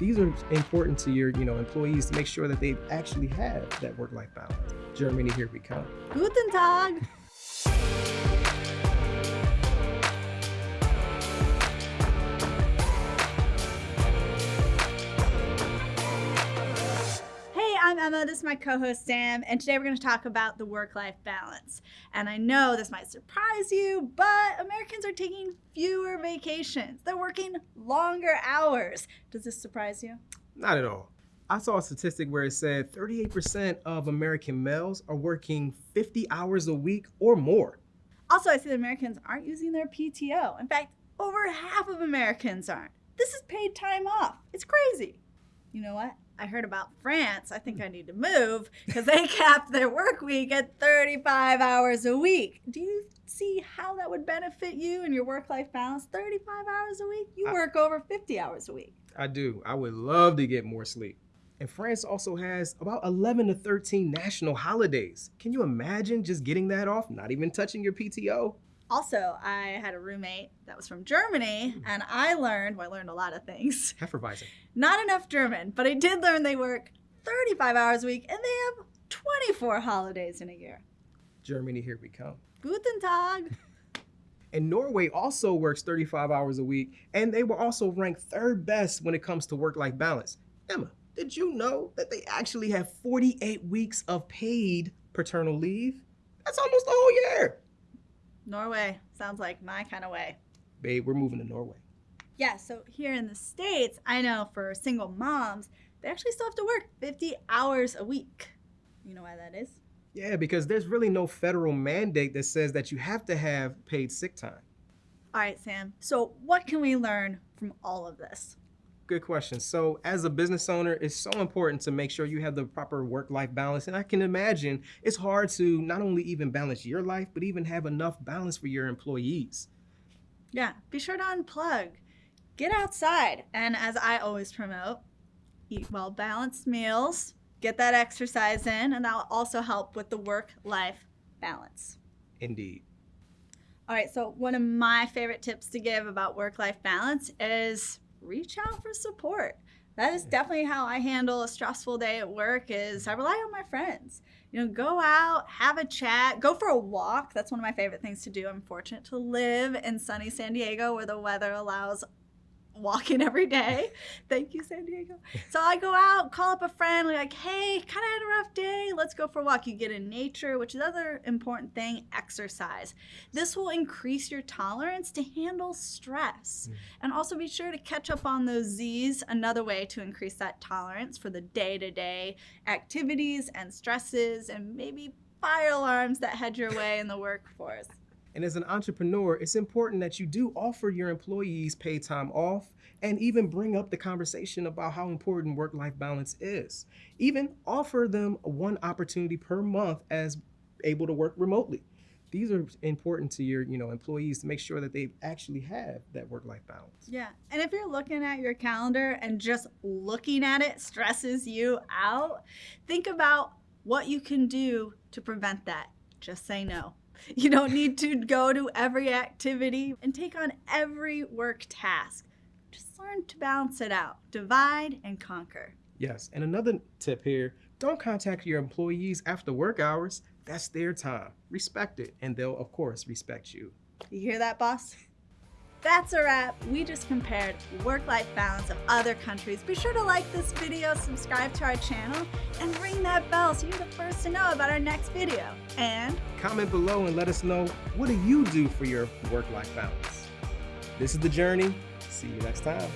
These are important to your, you know, employees to make sure that they actually have that work-life balance. Germany, here we come. Guten Tag. I'm Emma. This is my co host Sam, and today we're going to talk about the work life balance. And I know this might surprise you, but Americans are taking fewer vacations, they're working longer hours. Does this surprise you? Not at all. I saw a statistic where it said 38% of American males are working 50 hours a week or more. Also, I see that Americans aren't using their PTO. In fact, over half of Americans aren't. This is paid time off. It's crazy. You know what? I heard about France. I think I need to move because they cap their work week at 35 hours a week. Do you see how that would benefit you and your work life balance? 35 hours a week? You I- work over 50 hours a week. I do. I would love to get more sleep. And France also has about 11 to 13 national holidays. Can you imagine just getting that off, not even touching your PTO? Also, I had a roommate that was from Germany, hmm. and I learned, well, I learned a lot of things. Hefeweizen. Not enough German, but I did learn they work 35 hours a week and they have 24 holidays in a year. Germany, here we come. Guten Tag. And Norway also works 35 hours a week, and they were also ranked third best when it comes to work life balance. Emma, did you know that they actually have 48 weeks of paid paternal leave? That's almost the whole year. Norway sounds like my kind of way. Babe, we're moving to Norway. Yeah, so here in the States, I know for single moms, they actually still have to work 50 hours a week. You know why that is? Yeah, because there's really no federal mandate that says that you have to have paid sick time. All right, Sam. So, what can we learn from all of this? Good question. So, as a business owner, it's so important to make sure you have the proper work life balance. And I can imagine it's hard to not only even balance your life, but even have enough balance for your employees. Yeah, be sure to unplug. Get outside. And as I always promote, eat well balanced meals, get that exercise in, and that will also help with the work life balance. Indeed. All right, so one of my favorite tips to give about work life balance is reach out for support. That is definitely how I handle a stressful day at work is I rely on my friends. You know, go out, have a chat, go for a walk. That's one of my favorite things to do. I'm fortunate to live in sunny San Diego where the weather allows walking every day. Thank you, San Diego. So I go out, call up a friend, like, hey, kind of had a rough day. Let's go for a walk. You get in nature, which is other important thing, exercise. This will increase your tolerance to handle stress. Mm. And also be sure to catch up on those Z's, another way to increase that tolerance for the day-to-day activities and stresses and maybe fire alarms that head your way in the workforce. And as an entrepreneur, it's important that you do offer your employees paid time off and even bring up the conversation about how important work life balance is. Even offer them one opportunity per month as able to work remotely. These are important to your, you know, employees to make sure that they actually have that work life balance. Yeah. And if you're looking at your calendar and just looking at it stresses you out, think about what you can do to prevent that. Just say no. You don't need to go to every activity and take on every work task. Just learn to balance it out, divide and conquer. Yes, and another tip here, don't contact your employees after work hours. That's their time. Respect it, and they'll of course respect you. You hear that, boss? That's a wrap. We just compared work-life balance of other countries. Be sure to like this video, subscribe to our channel, and ring that bell so you're the first to know about our next video. And Comment below and let us know what do you do for your work-life balance. This is The Journey. See you next time.